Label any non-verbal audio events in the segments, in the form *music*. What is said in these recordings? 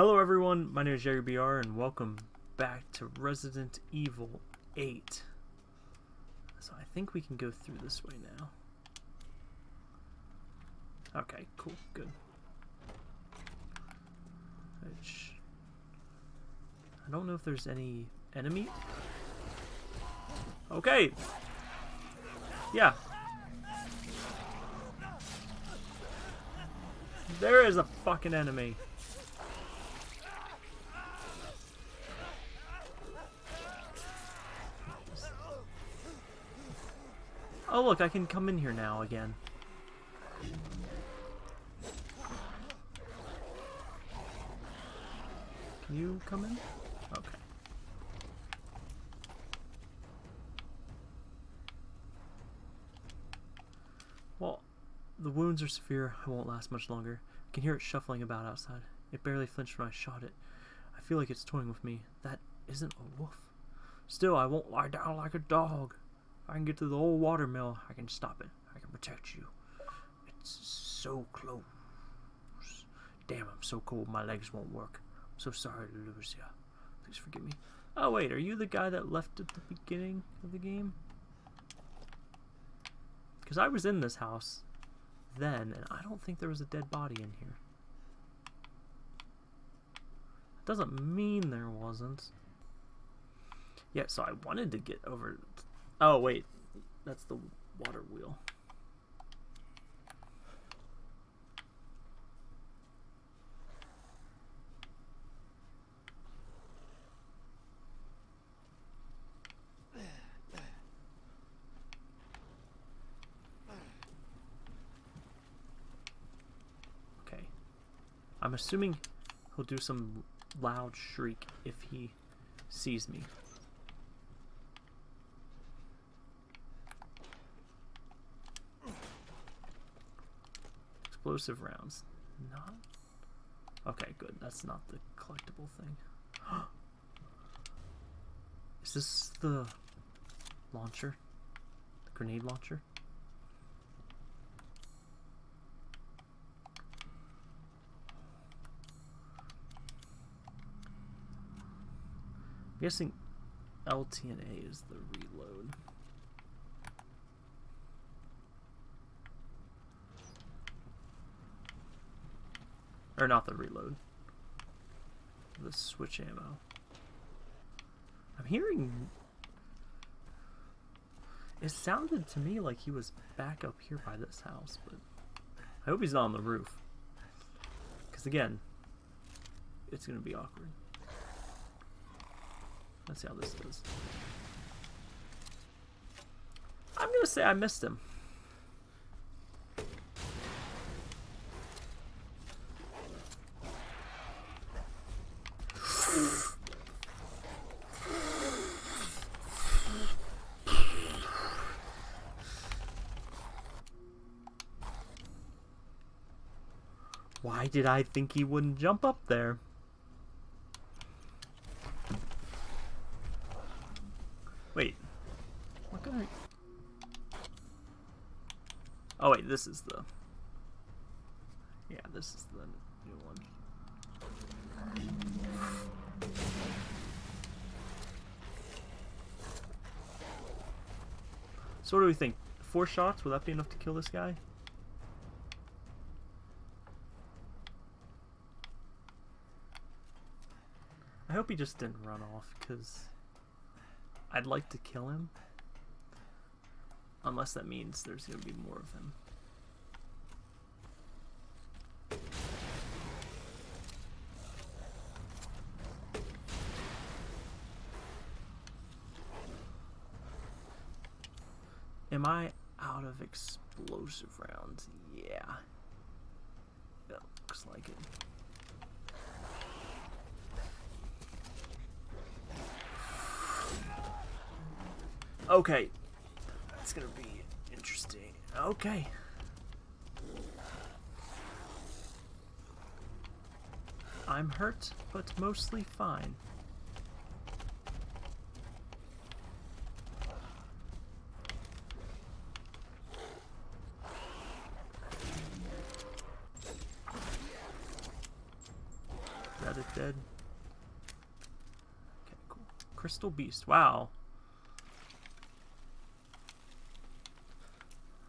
Hello everyone, my name is Jerry BR and welcome back to Resident Evil 8. So I think we can go through this way now. Okay, cool, good. Which, I don't know if there's any enemy. Okay. Yeah. There is a fucking enemy. Oh look, I can come in here now again. Can you come in? Okay. Well, the wounds are severe. I won't last much longer. I can hear it shuffling about outside. It barely flinched when I shot it. I feel like it's toying with me. That isn't a wolf. Still, I won't lie down like a dog. I can get to the old watermill. I can stop it. I can protect you. It's so close. Damn, I'm so cold my legs won't work. I'm so sorry to lose you. Please forgive me. Oh, wait, are you the guy that left at the beginning of the game? Because I was in this house then, and I don't think there was a dead body in here. Doesn't mean there wasn't. Yeah, so I wanted to get over... Oh, wait. That's the water wheel. Okay. I'm assuming he'll do some loud shriek if he sees me. Explosive rounds. Not. Okay, good. That's not the collectible thing. *gasps* Is this the launcher? The grenade launcher? I'm guessing LT and A is the reload. Or not the reload. The switch ammo. I'm hearing... It sounded to me like he was back up here by this house, but... I hope he's not on the roof. Because again, it's going to be awkward. Let's see how this does. I'm going to say I missed him. Why did I think he wouldn't jump up there? Wait. What can I... Oh wait, this is the... Yeah, this is the new one. So what do we think? Four shots? Will that be enough to kill this guy? Hope he just didn't run off, because I'd like to kill him. Unless that means there's going to be more of him. Am I out of explosive rounds? Yeah. Yeah, looks like it. Okay. That's gonna be interesting. Okay. I'm hurt, but mostly fine. that it dead? Okay, cool. Crystal Beast. Wow.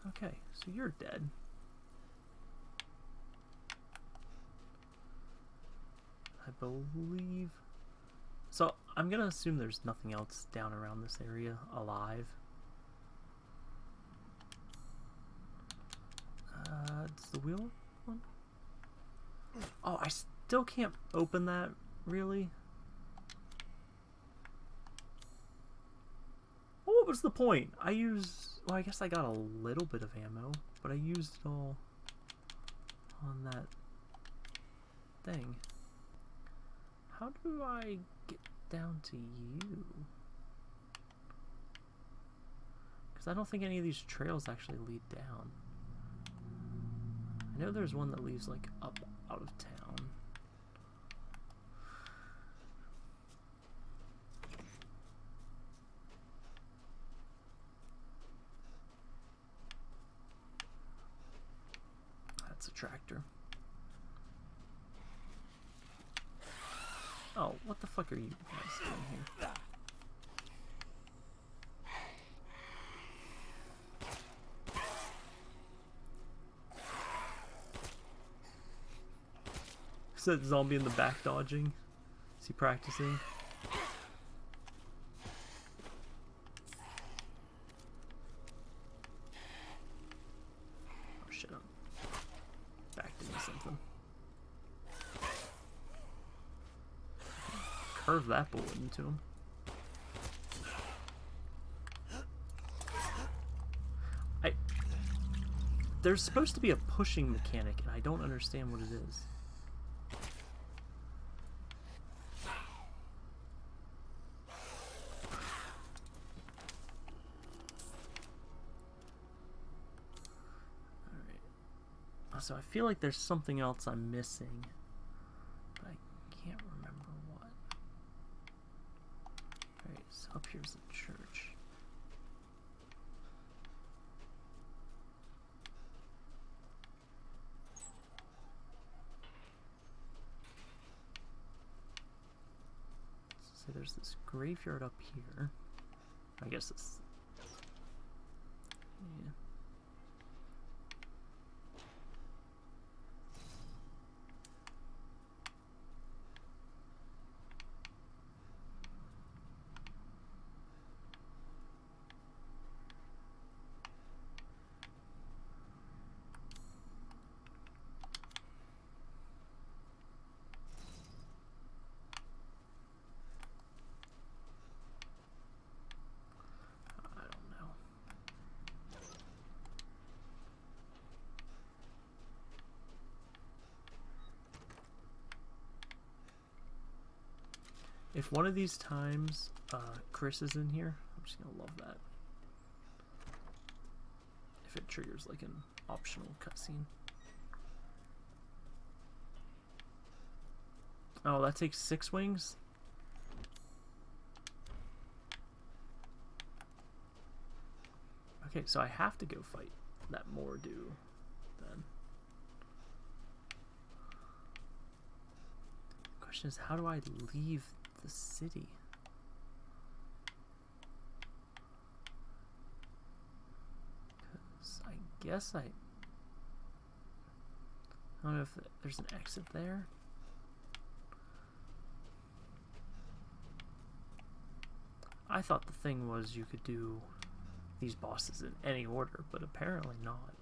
Okay, so you're dead. I believe... So, I'm gonna assume there's nothing else down around this area alive. Uh, it's the wheel one? Oh, I still can't open that, really? Well, what was the point? I used... Well, I guess I got a little bit of ammo, but I used it all on that thing. How do I get down to you? Because I don't think any of these trails actually lead down. I know there's one that leads like up out of town. That's a tractor. Oh, what the fuck are you guys doing here? Is that zombie in the back dodging? Is he practicing? Oh shit, I'm backed into something. Curve into him. I... There's supposed to be a pushing mechanic, and I don't understand what it is. so I feel like there's something else I'm missing, but I can't remember what. Alright, so up here's the church. So there's this graveyard up here. I guess it's... Yeah. I don't know. If one of these times uh, Chris is in here, I'm just gonna love that. If it triggers like an optional cutscene. Oh, that takes six wings? Okay, so I have to go fight that Moreau then. Question is, how do I leave the city? Because I guess I... I don't know if there's an exit there. I thought the thing was you could do these bosses in any order, but apparently not.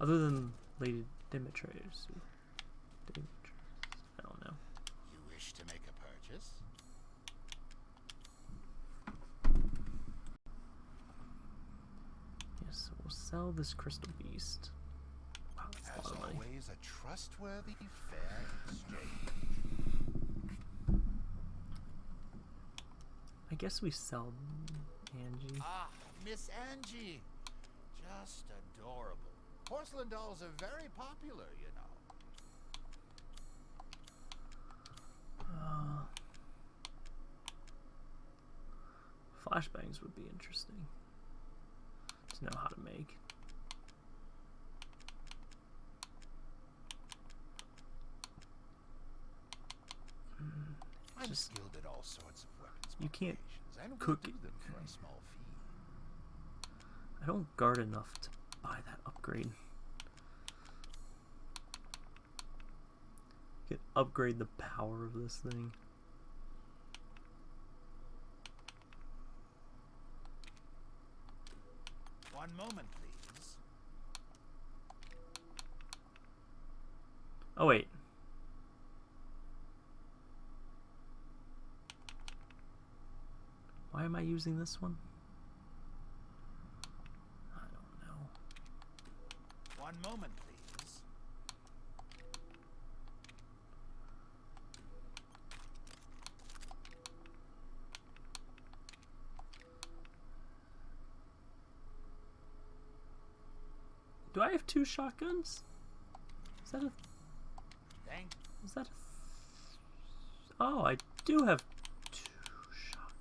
Other than Lady. Dimitrescu, I don't know. You wish to make a purchase? Yes, so we'll sell this crystal beast. Wow, As lot of money. always, a trustworthy, fair exchange. I guess we sell Angie. Ah, Miss Angie. Just adorable. Porcelain dolls are very popular, you know. Uh, flashbangs would be interesting to know how to make. Hmm, I'm Just- skilled at all sorts of weapons You can't modifications, and will cook do it. them for a small fee. I don't guard enough to buy that upgrade. Could upgrade the power of this thing. One moment, please. Oh wait. Why am I using this one? I don't know. One moment, please. Do I have two shotguns? Is that a Thank Is that a Oh, I do have two shotguns.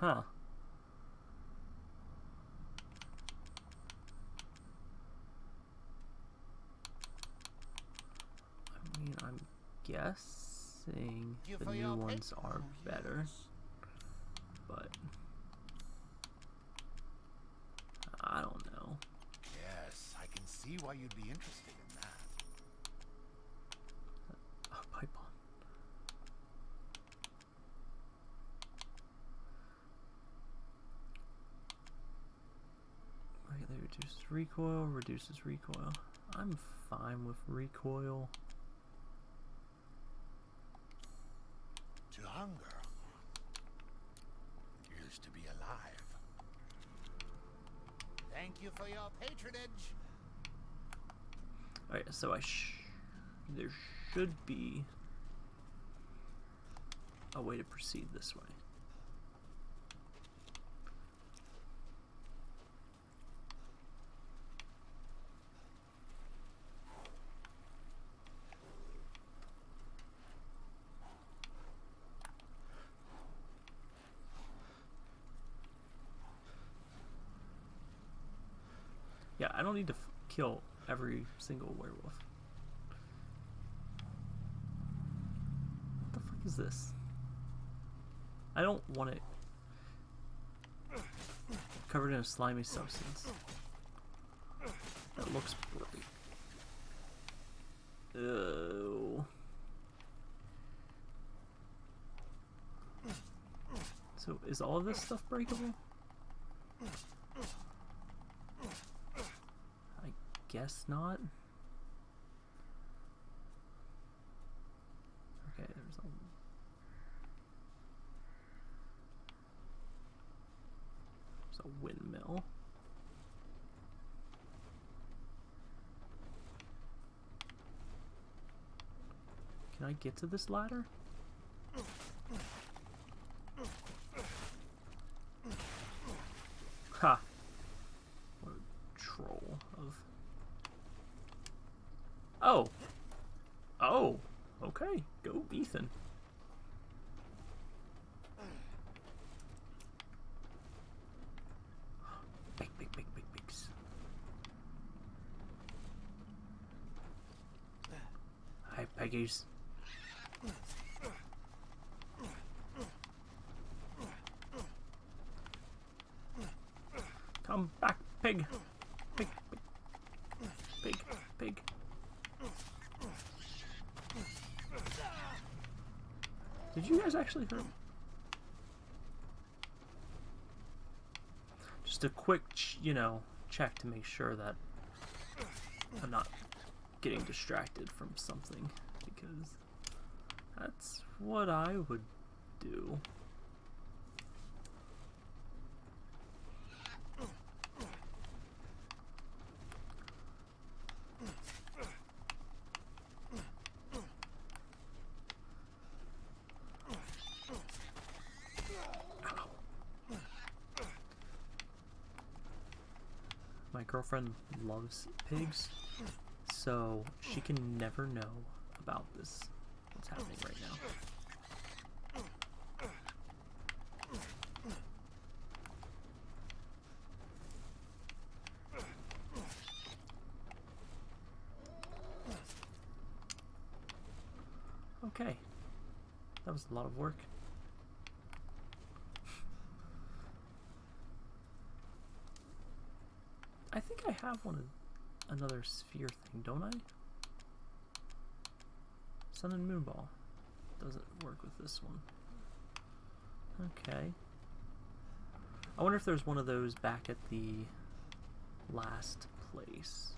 Huh. I mean, I'm guessing the new ones are better, but I don't know. Yes, I can see why you'd be interested in that. Oh, pipe on. Greatly reduces recoil, reduces recoil. I'm fine with recoil. To hunger is to be alive. Thank you for your patronage. Alright, so I sh- there should be a way to proceed this way. Yeah, I don't need to kill every single werewolf. What the fuck is this? I don't want it covered in a slimy substance. That looks bright. Ew. So is all of this stuff breakable? I guess not. Okay, there's there's a windmill. Can I get to this ladder? Ha! What a troll of. Oh! Oh! Okay, go Ethan. Big, big, big, big, bigs. Come back, pig. Pig, pig. Pig, pig. Did you guys actually hurt? Just a quick, you know, check to make sure that I'm not getting distracted from something because that's what I would do. My girlfriend loves pigs, so she can never know about this, what's happening right now. Okay. That was a lot of work. I think I have one another sphere thing, don't I? Sun and moon ball. Doesn't work with this one. Okay. I wonder if there's one of those back at the last place.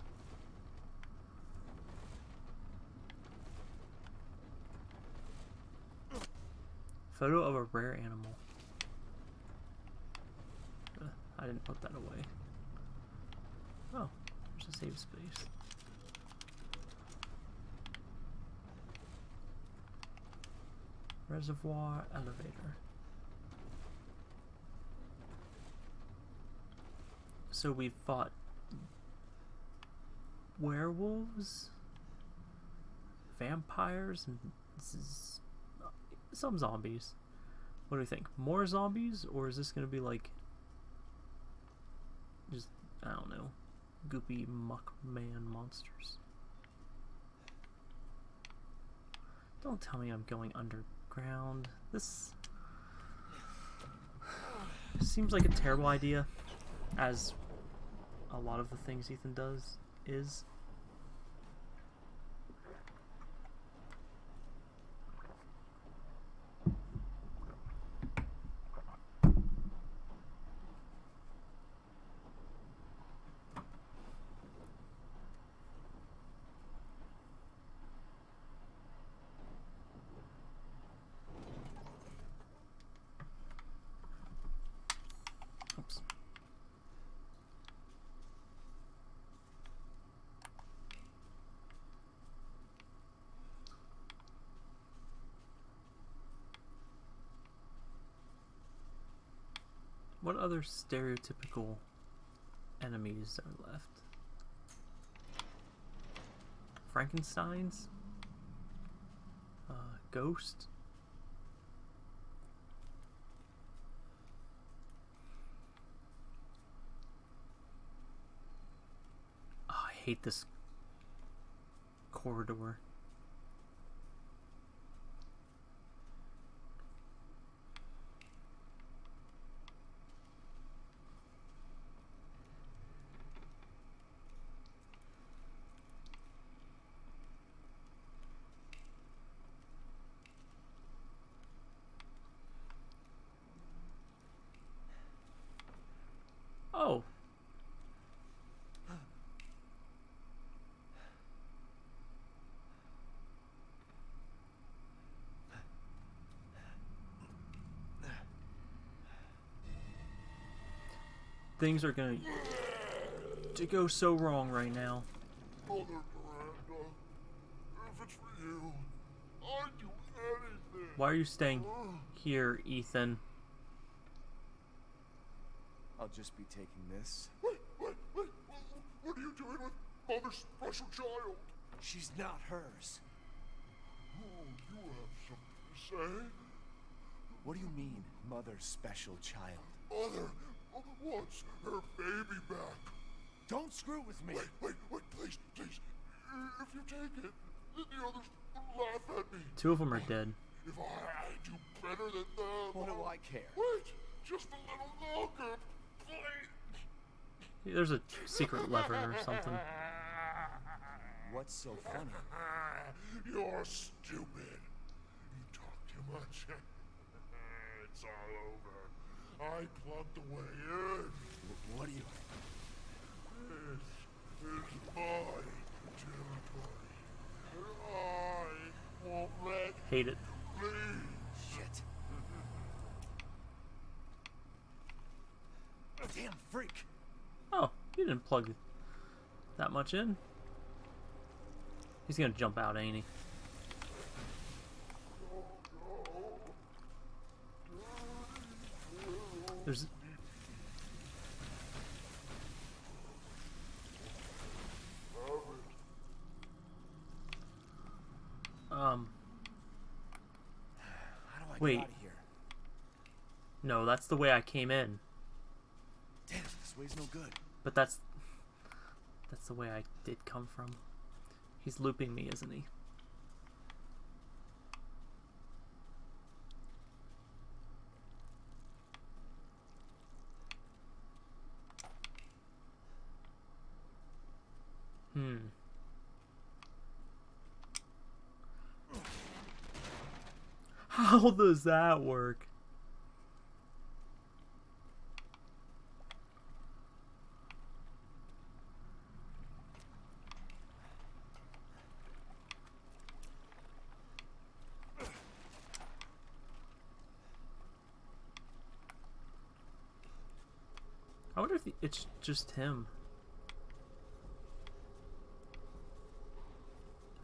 Photo of a rare animal. Ugh, I didn't put that away. Oh, there's a save space. Reservoir elevator. So we fought werewolves, vampires, and uh, some zombies. What do we think? More zombies, or is this gonna be like just I don't know, goopy muck man monsters? Don't tell me I'm going This seems like a terrible idea, as a lot of the things Ethan does is. Oops. What other stereotypical enemies are left? Frankenstein's? Uh, Ghost? Oh, I hate this corridor. Oh. Things are going to go so wrong right now. Mother Miranda, if it's for you, I'd do anything. Why are you staying here, Ethan? I'll just be taking this. Wait, wait, wait, what, what are you doing with Mother's special child? She's not hers. Oh, you have something to say? What do you mean, mother's special child? Mother wants her baby back. Don't screw with me. Wait, wait, wait, please, please. If you take it, then the others will laugh at me. Two of them are dead. If I do better than them. What do I care? Wait, just a little longer, please. There's a secret lever or something. What's so funny? *laughs* You're stupid. You talk too much. *laughs* it's all over. I plugged the way in. What do you... This is my territory. And I won't let Hate it. leave. Shit. Damn freak. Oh, you didn't plug that much in. He's gonna jump out, ain't he? There's. Um, How do I Wait. get out of here? no, that's the way I came in. Damn, this way's no good. But that's that's the way I did come from. He's looping me, isn't he? How does that work? I wonder if it's just him.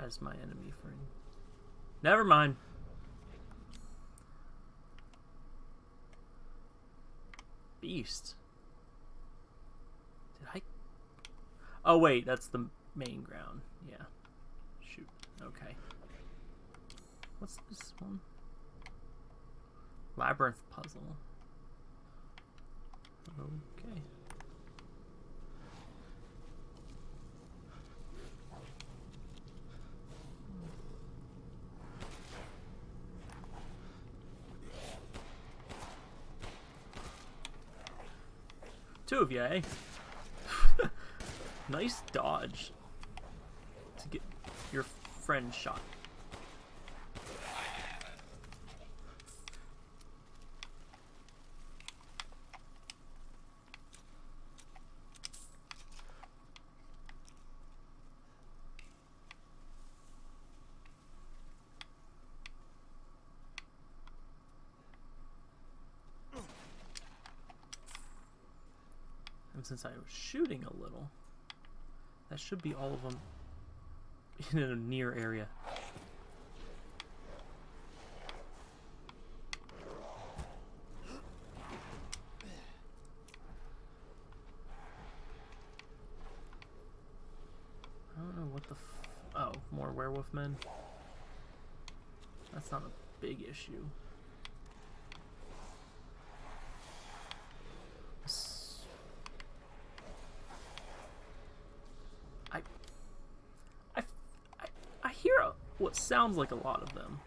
As my enemy friend. Never mind. Beast. Did I? Oh wait, that's the main ground. Yeah. Shoot. Okay. What's this one? Labyrinth puzzle. Okay. Two of you, eh? *laughs* nice dodge. To get your friend shot. And since I was shooting a little, that should be all of them *laughs* in a near area. I don't know what the f- oh, more werewolf men. That's not a big issue. S- I, I, I, I hear a, what sounds like a lot of them.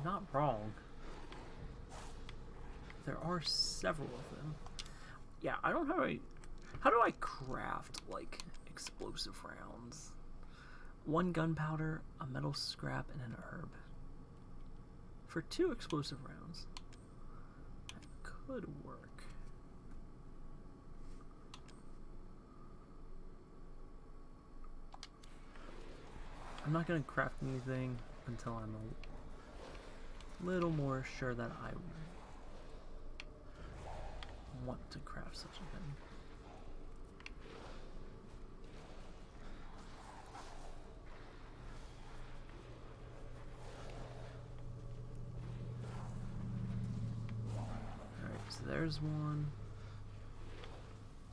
I'm not wrong. There are several of them. Yeah, I don't know how I. How do I craft like explosive rounds? One gunpowder, a metal scrap, and an herb. For two explosive rounds. That could work. I'm not gonna craft anything until I'm a little more sure that I want to craft such a thing. Alright, so there's one,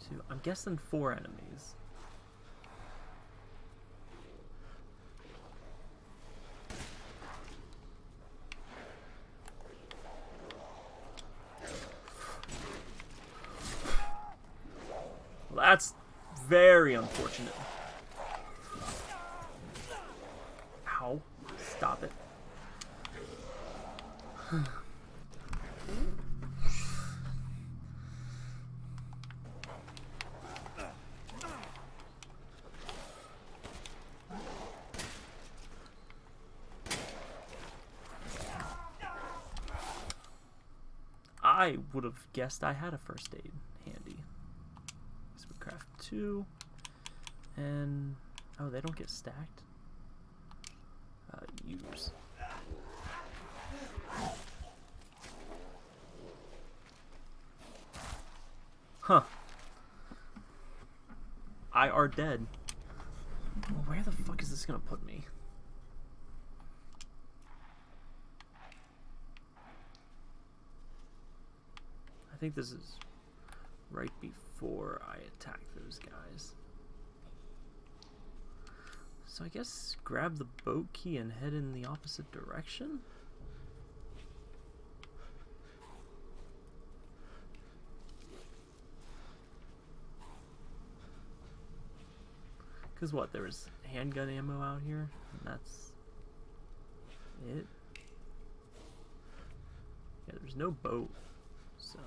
two, I'm guessing four enemies. That's very unfortunate. Ow. Stop it. I would have guessed I had a first aid handy. So we craft two. And oh, they don't get stacked. Uh, use. Huh. I are dead. Well, where the fuck is this gonna put me? think this is right before I attack those guys. So I guess grab the boat key and head in the opposite direction? Because what, There is handgun ammo out here? And that's it? Yeah, there's no boat, so...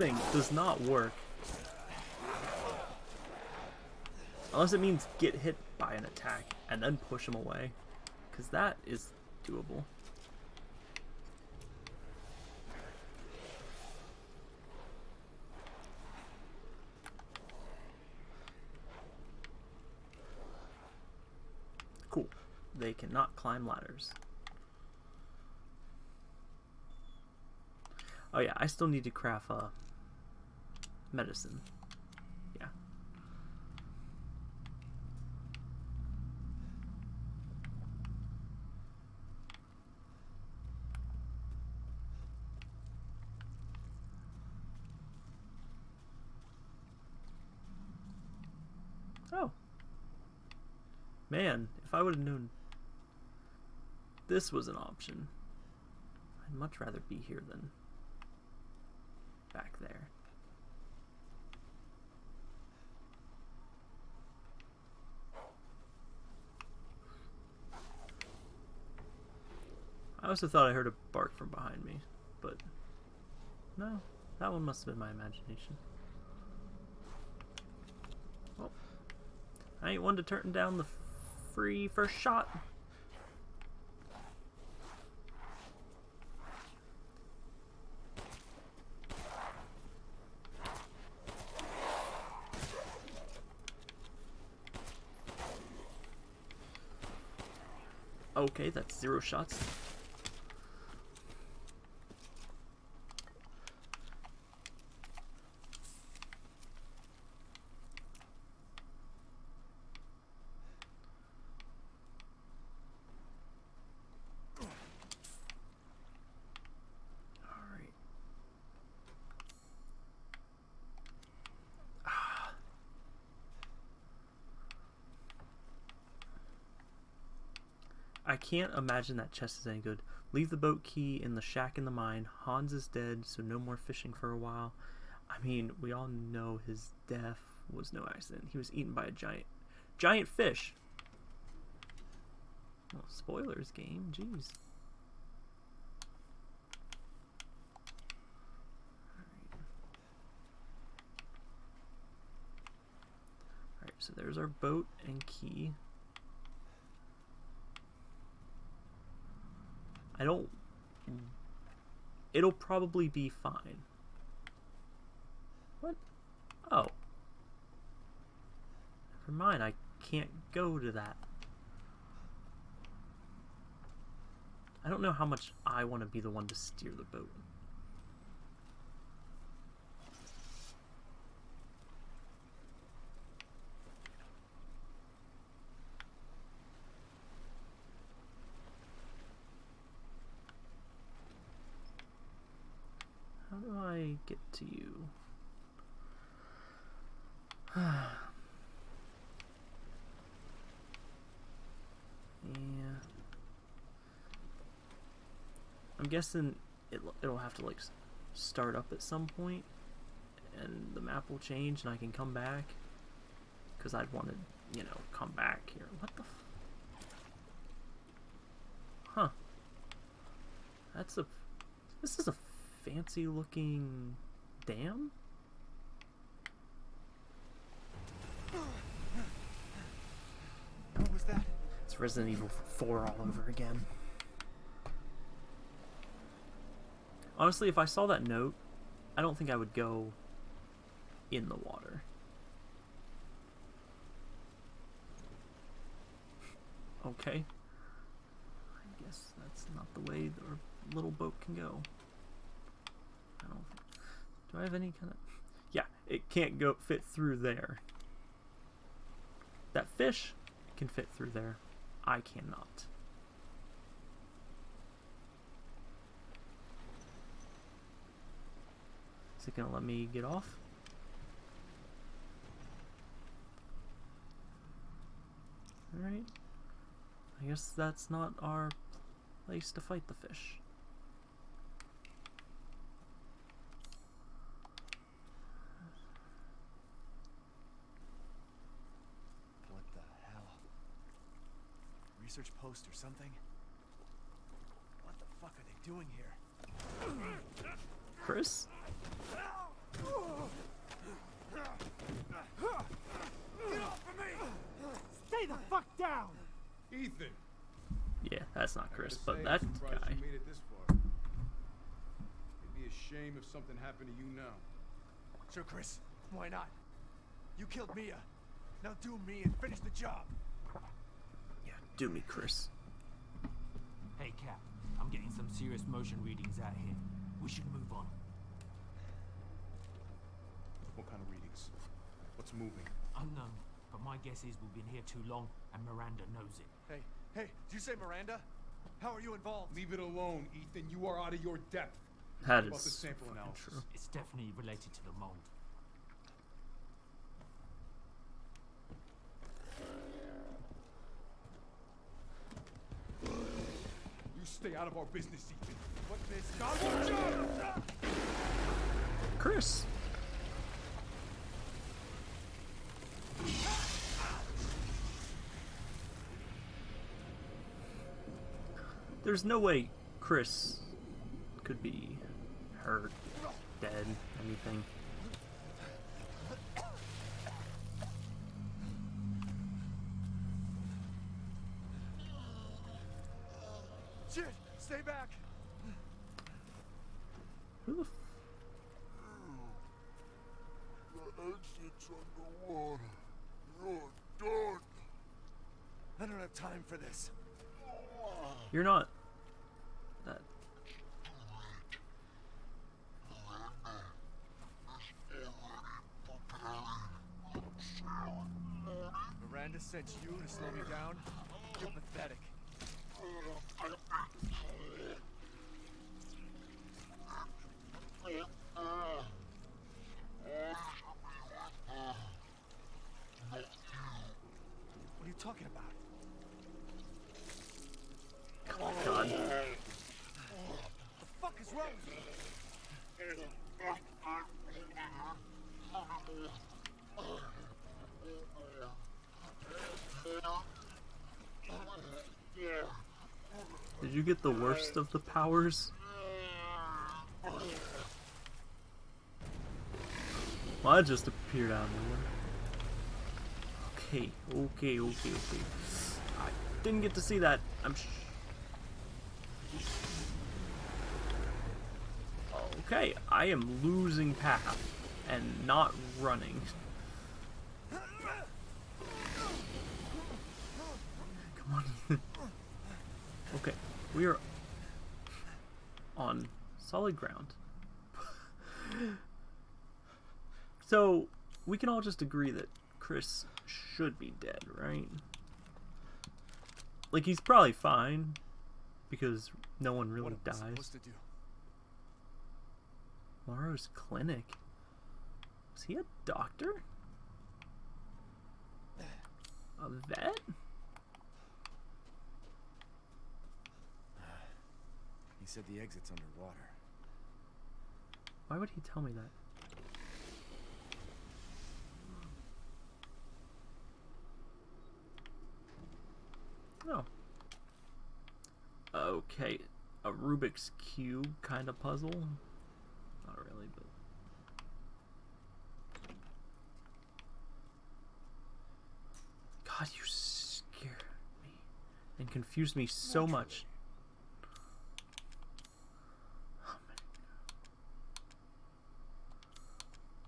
thing does not work. Unless it means get hit by an attack and then push him away. Because that is doable. Cool. They cannot climb ladders. Oh yeah, I still need to craft uh, medicine. Yeah. Oh. Man, if I would have known this was an option, I'd much rather be here than back there. Also thought I heard a bark from behind me, but no, that one must have been my imagination. Well, I ain't one to turn down the free first shot. Okay, that's zero shots. Alright. Ah. I can't imagine that chest is any good. Leave the boat key in the shack in the mine. Hans is dead, so no more fishing for a while. I mean, we all know his death was no accident. He was eaten by a giant, giant fish. Well, spoilers, game. Jeez. Alright, so there's our boat and key. I don't. It'll probably be fine. What? Oh. Never mind, I can't go to that. I don't know how much I want to be the one to steer the boat. How do I get to you? *sighs* yeah. I'm guessing it, it'll have to like start up at some point and the map will change and I can come back because I'd want to, you know, come back here. What the? F- huh. That's a. This is a fancy looking dam? What was that? It's Resident Evil 4 all over again. Honestly, if I saw that note, I don't think I would go in the water. Okay. I guess that's not the way our little boat can go. Do I have any kind of... Yeah, it can't go fit through there. That fish can fit through there. I cannot. Is it going to let me get off? Alright. I guess that's not our place to fight the fish. Research post or something? What the fuck are they doing here? Chris? Stay the fuck down! Ethan. Yeah, that's not Chris, but that guy. You made it this far. It'd be a shame if something happened to you now. Sure, Chris. Why not? You killed Mia. Now do me and finish the job. Yeah, do me, Chris. Hey, Cap. I'm getting some serious motion readings out here. We should move on. What kind of readings? What's moving? Unknown, but my guess is we've been here too long, and Miranda knows it. Hey, hey, did you say Miranda? How are you involved? Leave it alone, Ethan. You are out of your depth. That is About the sample true. It's definitely related to the mold. Stay out of our business, Ethan. What business? Chris! There's no way Chris could be hurt, dead, anything. Shit! Stay back! Who the f- The exit's underwater. You're done. I don't have time for this. You're not. That. Miranda sent you to slow me down? You're pathetic. What are you talking about? God. The fuck is wrong with you? Did you get the worst of the powers? Well, that just appeared out of nowhere. Okay, okay, okay, okay. I didn't get to see that. I'm sh- Okay, I am losing path and not running. Come on, *laughs* Okay, we are on solid ground. so, we can all just agree that Chris should be dead, right? Like, he's probably fine, because no one really What am I dies. supposed to do? Moreau's clinic. Was he a doctor? A vet? Said the exit's underwater. Why would he tell me that? Oh. Okay, a Rubik's Cube kind of puzzle? Not really, but. God, you scare me and confuse me so much. Oh my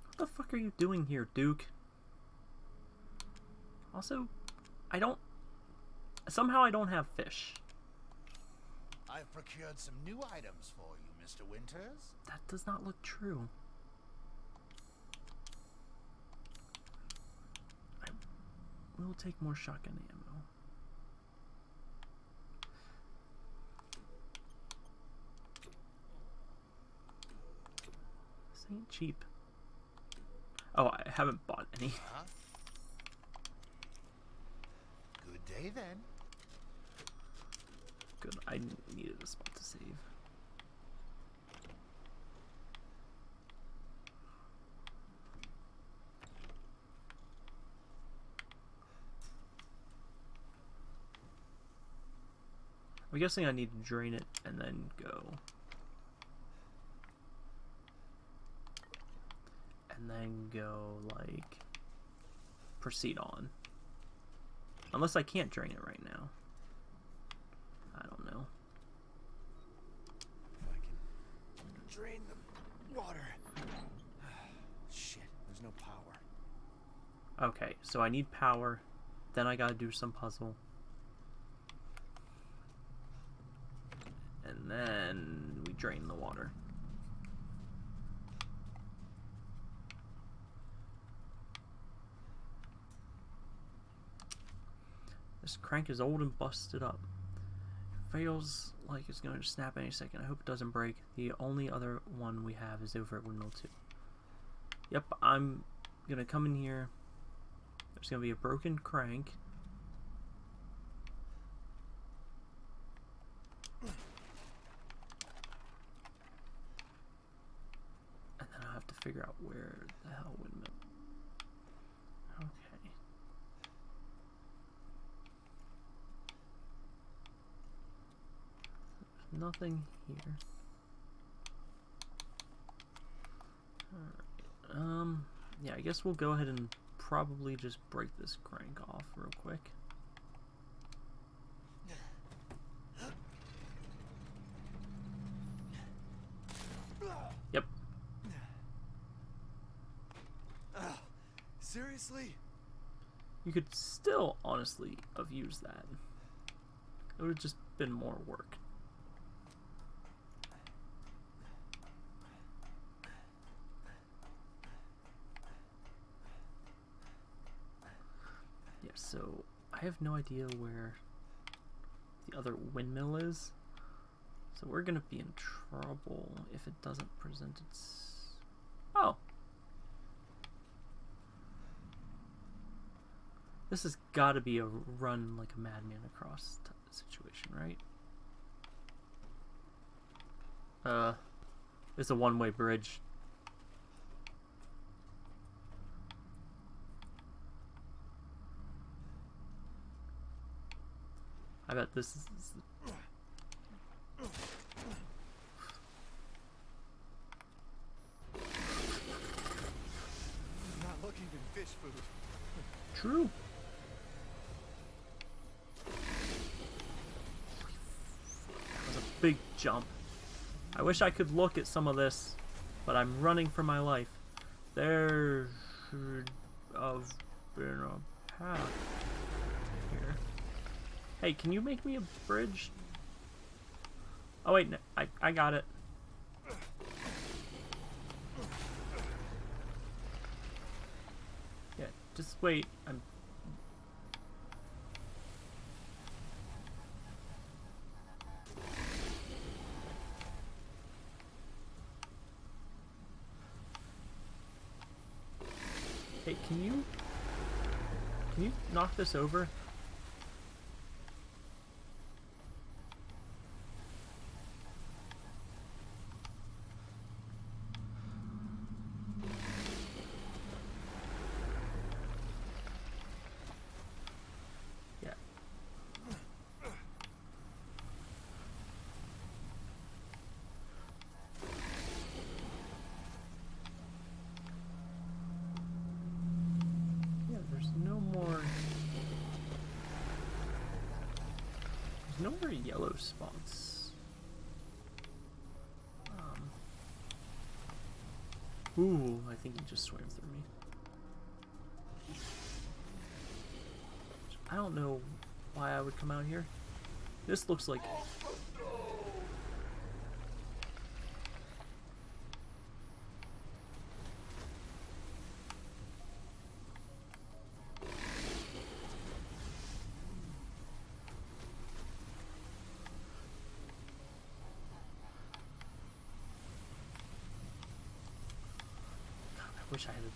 What the fuck are you doing here, Duke? Also, I don't. Somehow I don't have fish. I've procured some new items for you, Mr. Winters. That does not look true. I will take more shotgun ammo. This ain't cheap. Oh, I haven't bought any. Huh? Good day then. Good. I needed a spot to save. I'm guessing I need to drain it and then go. And then go, like, proceed on. Unless I can't drain it right now. I don't know. If I can drain the water. *sighs* Shit, there's no power. Okay, so I need power. Then I gotta do some puzzle. And then we drain the water. This crank is old and busted up. Feels like it's going to snap any second. I hope it doesn't break. The only other one we have is over at Windmill 2. Yep, I'm gonna come in here. There's gonna be a broken crank. And then I have to figure out where the hell windmill. Okay. There's nothing here. Alright. Um, yeah, I guess we'll go ahead and probably just break this crank off real quick. Yep. Seriously? You could still honestly have used that. It would have just been more work. Yeah, so I have no idea where the other windmill is. So we're gonna be in trouble if it doesn't present its. Oh! This has got to be a run like a madman across situation, right? Uh, it's a one-way bridge. I bet this is. I'm not looking in fish food. True. That was a big jump. I wish I could look at some of this, but I'm running for my life. There should have been a path. Hey, can you make me a bridge? Oh wait, no, I I got it. Yeah, just wait. I'm Hey, can you can you knock this over? Yeah. Yeah, there's no more. There's no more yellow spots. Um. Ooh, I think he just swam through me. I don't know why I would come out here. This looks like.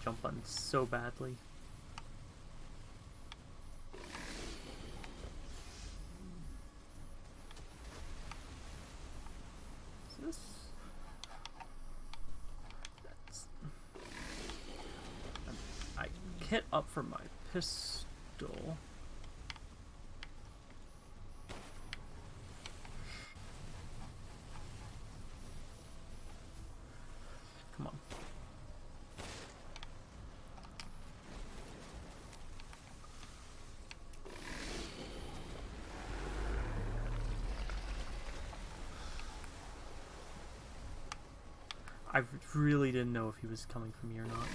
Jump button so badly. this. That's. I hit up for my pistol. Come on. I really didn't know if he was coming from me or not.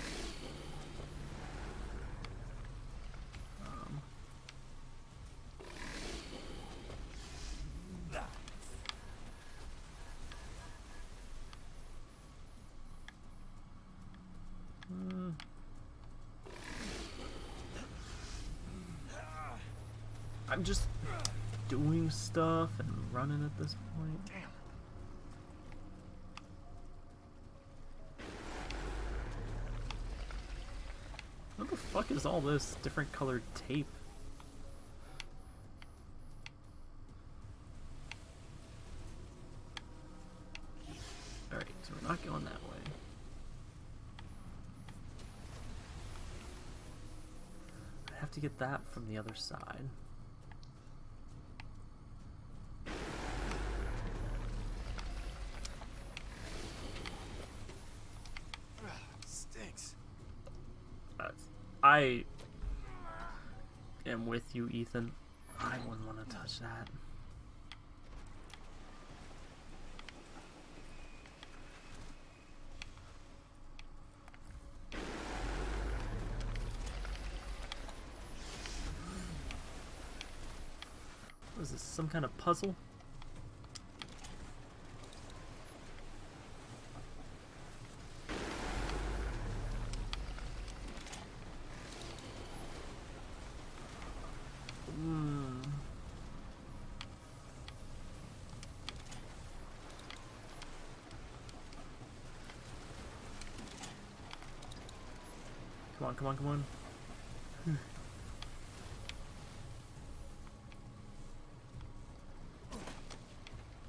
Um. I'm just doing stuff and running at this point. Damn. Fuck is all this different colored tape? Alright, so we're not going that way. I have to get that from the other side. Stinks. Uh, I am Ethan. I wouldn't want to touch that. What is this? Some kind of puzzle? Come on, come on.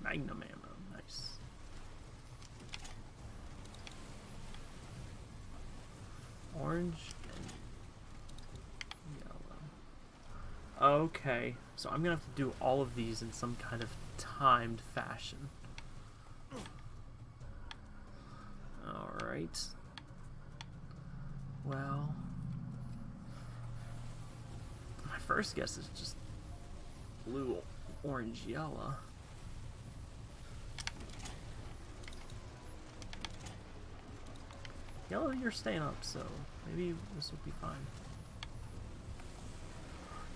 Magnum ammo, nice. Orange and yellow. Okay, so I'm gonna have to do all of these in some kind of timed fashion. Alright. Well. My first guess is just blue, orange, yellow. Yellow, you're staying up, so maybe this will be fine.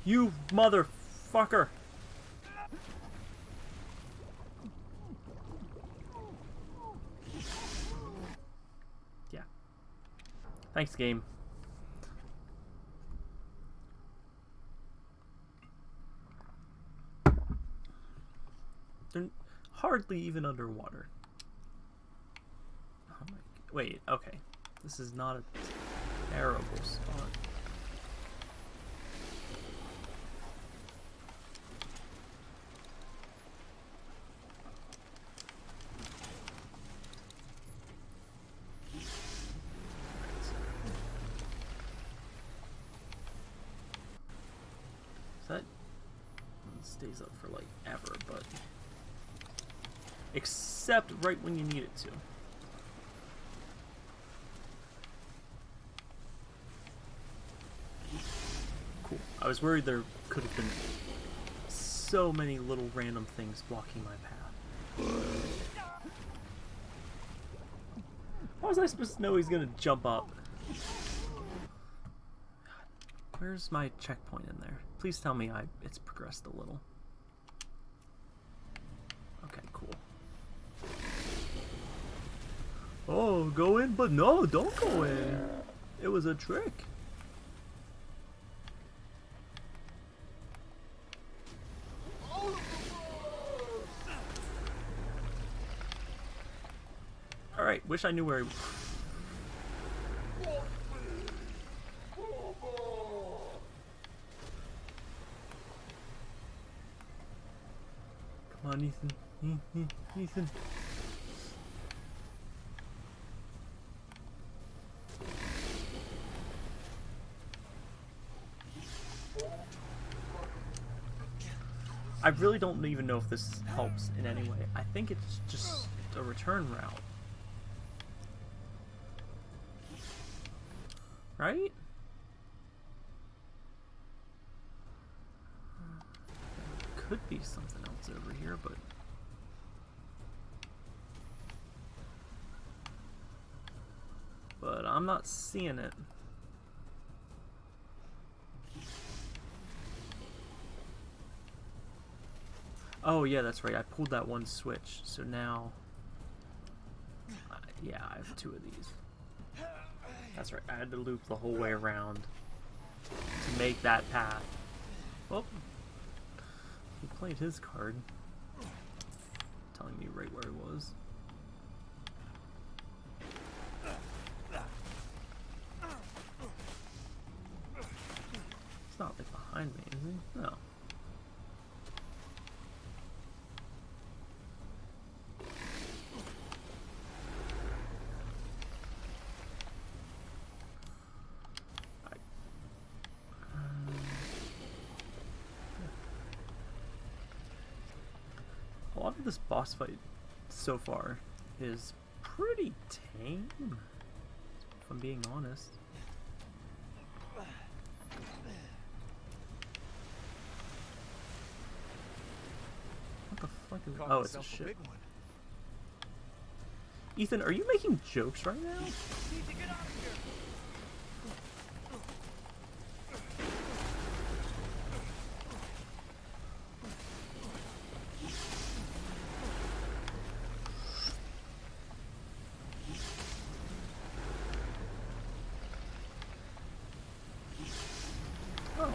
You motherfucker! Yeah. Thanks, game. Hardly even underwater. Oh my, wait, okay. This is not a terrible spot. That stays up for like ever, but except right when you need it to. Cool. I was worried there could have been so many little random things blocking my path. How was I supposed to know he's gonna jump up? Where's my checkpoint in there? Please tell me I it's progressed a little. Okay, cool. Oh, go in, but no, don't go in. It was a trick. Alright, wish I knew where he... Was. Come on, Ethan. E- e- Ethan. I really don't even know if this helps in any way. I think it's just a return route. Right? Could be something else over here, but... But I'm not seeing it. Oh yeah, that's right. I pulled that one switch, so now, uh, yeah, I have two of these. That's right. I had to loop the whole way around to make that path. Oh, he played his card, telling me right where he was. It's not like behind me, is he? No. This boss fight so far is pretty tame, if I'm being honest. What the fuck is Caught Oh, it's a ship. Ethan, are you making jokes right now? Oh.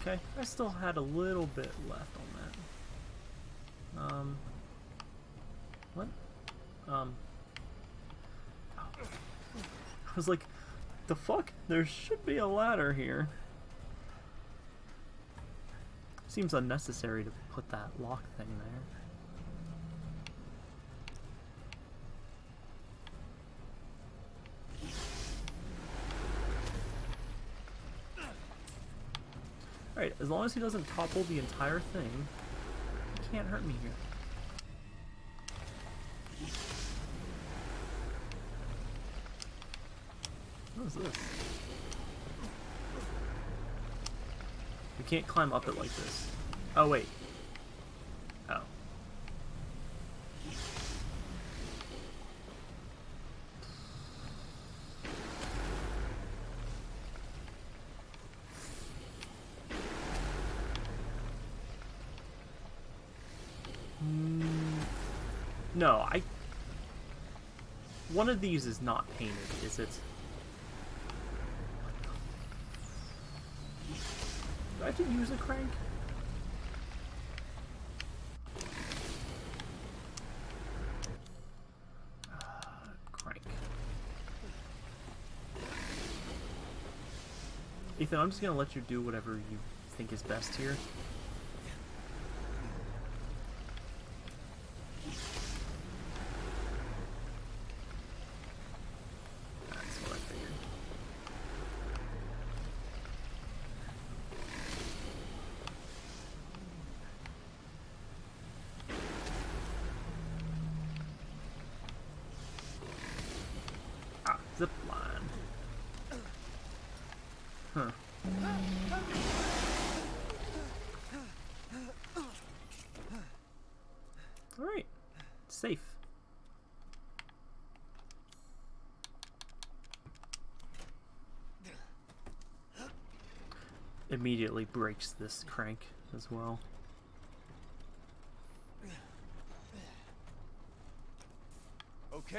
Okay, I still had a little bit left on that. Um. What? Um. I was like, the fuck? There should be a ladder here. Seems unnecessary to put that lock thing there. Alright, as long as he doesn't topple the entire thing, he can't hurt me here. What is this? You can't climb up it like this. Oh, wait. No, I... One of these is not painted, is it? I have to use a crank? Ah, crank. Ethan, I'm just gonna let you do whatever you think is best here. That's what I figured. Ah, zip line. Alright. Safe. Immediately breaks this crank as well. Okay.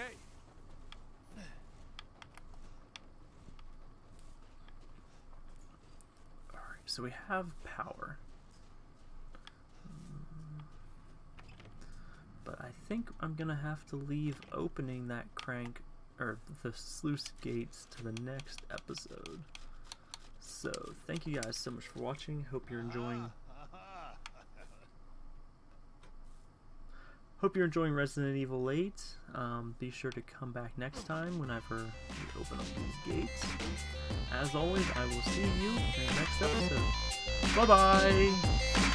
Alright, so we have power. But I think I'm gonna have to leave opening that crank or the sluice gates to the next episode. So thank you guys so much for watching. Hope you're enjoying ah. Hope you're enjoying Resident Evil 8. Um, be sure to come back next time whenever we open up these gates. As always, I will see you in the next episode. Bye bye!